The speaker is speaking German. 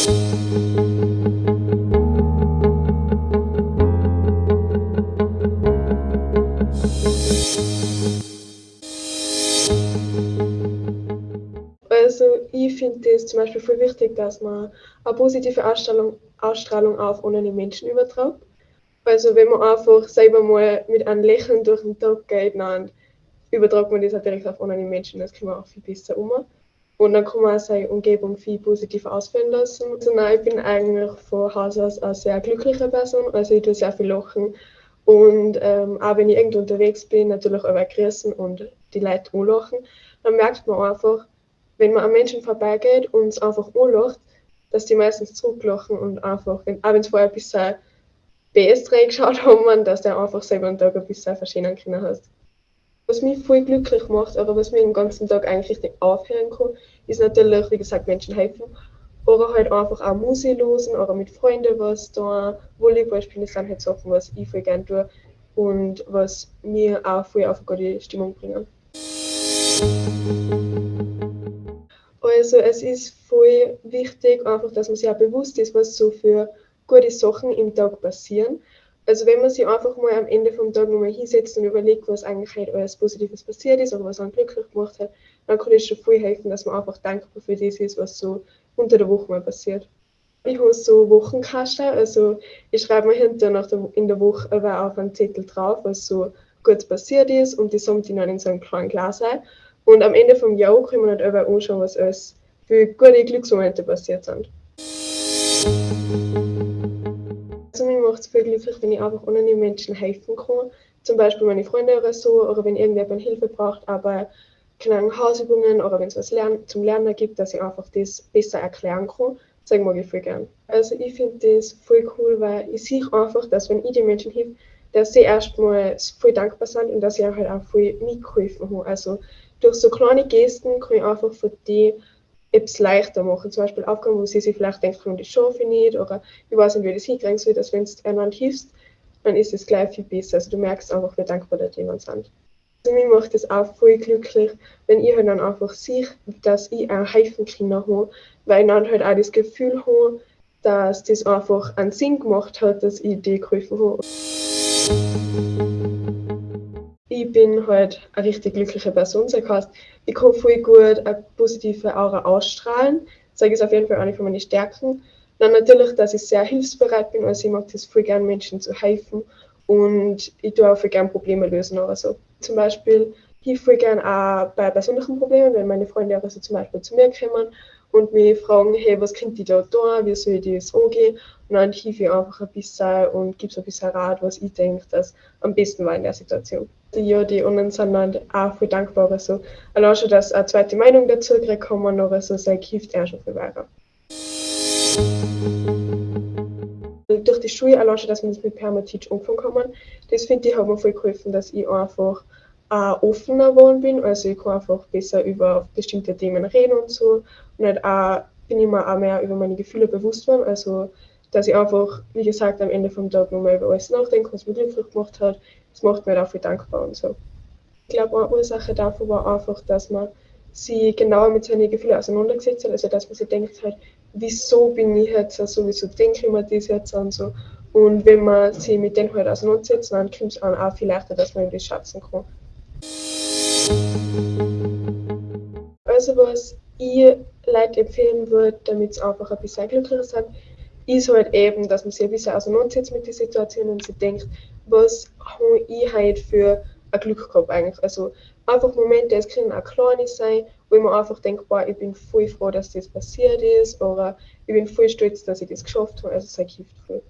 Also ich finde es zum Beispiel voll wichtig, dass man eine positive Ausstrahlung, Ausstrahlung auf andere Menschen übertragt. Also wenn man einfach selber mal mit einem Lächeln durch den Tag geht, dann übertragt man das auch direkt auf andere Menschen. Das kann man auch viel besser um. Und dann kann man auch seine Umgebung viel positiver ausfallen lassen. Also nein, ich bin eigentlich von Haus aus eine sehr glückliche Person. Also ich tue sehr viel lachen. Und ähm, auch wenn ich irgendwo unterwegs bin, natürlich auch grüßen und die Leute anlachen, dann merkt man einfach, wenn man an Menschen vorbeigeht und es einfach anlacht, dass die meistens zurücklachen und einfach, wenn, auch wenn es vorher ein bisschen BS geschaut haben, dass der einfach selber einen Tag ein bisschen verschönern können hast. Was mich voll glücklich macht, aber was mir den ganzen Tag eigentlich nicht aufhören kann, ist natürlich, wie gesagt, Menschen helfen. Oder halt einfach auch Musik losen oder mit Freunden was da, Volleyball spielen, das sind halt Sachen, was ich voll gerne tue und was mir auch voll auf eine gute Stimmung bringen. Also es ist voll wichtig, einfach, dass man sich auch bewusst ist, was so für gute Sachen im Tag passieren. Also wenn man sich einfach mal am Ende vom Tag nochmal hinsetzt und überlegt, was eigentlich halt alles Positives passiert ist oder was einen glücklich gemacht hat, dann kann es schon viel helfen, dass man einfach dankbar für das ist, was so unter der Woche mal passiert. Ich habe so Wochenkasten, also ich schreibe mir hinter nach der, in der Woche aber auf einen Zettel drauf, was so gut passiert ist und die sammelt ich dann in so einem kleinen Glas ein. Und am Ende vom Jahr kann man halt aber anschauen, was alles für gute Glücksmomente passiert sind. Voll glücklich, wenn ich einfach anderen Menschen helfen kann. Zum Beispiel meine Freunde oder so, oder wenn irgendjemand Hilfe braucht, aber keine Hausübungen oder wenn es was Lern zum Lernen gibt, dass ich einfach das besser erklären kann, das mag ich voll gern. Also ich finde das voll cool, weil ich sehe einfach, dass wenn ich den Menschen hilf, dass sie erstmal voll dankbar sind und dass ich halt auch voll mitgeholfen habe. Also durch so kleine Gesten kann ich einfach für die etwas leichter machen. Zum Beispiel Aufgaben, wo sie sich vielleicht denken, das schaffe ich nicht oder ich weiß nicht, wie das hinkriegen soll, dass wenn du einander hilfst, dann ist es gleich viel besser. Also du merkst einfach, wie dankbar die jemand sind. Also mich macht es auch voll glücklich, wenn ich halt dann einfach sehe, dass ich auch helfen kann weil ich dann halt auch das Gefühl habe, dass das einfach einen Sinn gemacht hat, dass ich die geholfen habe ich bin halt eine richtig glückliche Person. Das heißt, ich kann voll gut eine positive Aura ausstrahlen. Das ist auf jeden Fall eine von meinen Stärken. Dann natürlich, dass ich sehr hilfsbereit bin. Also ich mag das voll gerne Menschen zu helfen und ich tue auch voll gerne Probleme lösen oder so. Zum Beispiel ich voll gerne auch bei persönlichen Problemen, wenn meine Freunde also zum Beispiel zu mir kommen und mich fragen, hey, was könnt ihr da tun, wie soll ich das angehen? Und dann helfe ich einfach ein bisschen und gebe so ein bisschen Rat, was ich denke, dass am besten war in der Situation. Ja, die anderen sind dann auch viel dankbar. Also, allein schon, dass eine zweite Meinung dazu kann man noch also, sein hilft auch schon viel weiter. Durch die Schule allein schon, dass man das mit Permateach umfangen kann, das finde ich, hat mir voll geholfen, dass ich einfach äh, offener geworden bin. Also ich kann einfach besser über bestimmte Themen reden und so. Und halt auch bin ich mir auch mehr über meine Gefühle bewusst geworden. Also dass ich einfach, wie gesagt, am Ende vom Tag nochmal über alles nachdenke, was mich glücklich gemacht hat. Das macht mir dafür dankbar und so. Ich glaube, eine Ursache dafür war einfach, dass man sich genauer mit seinen Gefühlen auseinandergesetzt hat. Also dass man sich denkt halt, wieso bin ich jetzt so, wieso denke ich mir das jetzt und so. Und wenn man sich mit denen halt auseinandersetzt, dann kommt es auch viel leichter, dass man das schätzen kann. Also was ich Leute empfehlen würde, damit sie einfach ein bisschen glücklicher sind, ist halt eben, dass man sich ein bisschen auseinandersetzt mit der Situation und sich denkt, was habe ich halt für ein Glück gehabt eigentlich. Also einfach Momente, es können auch kleine sein, wo man einfach denkt, boah, ich bin voll froh, dass das passiert ist oder ich bin voll stolz, dass ich das geschafft habe. Also es hilft voll.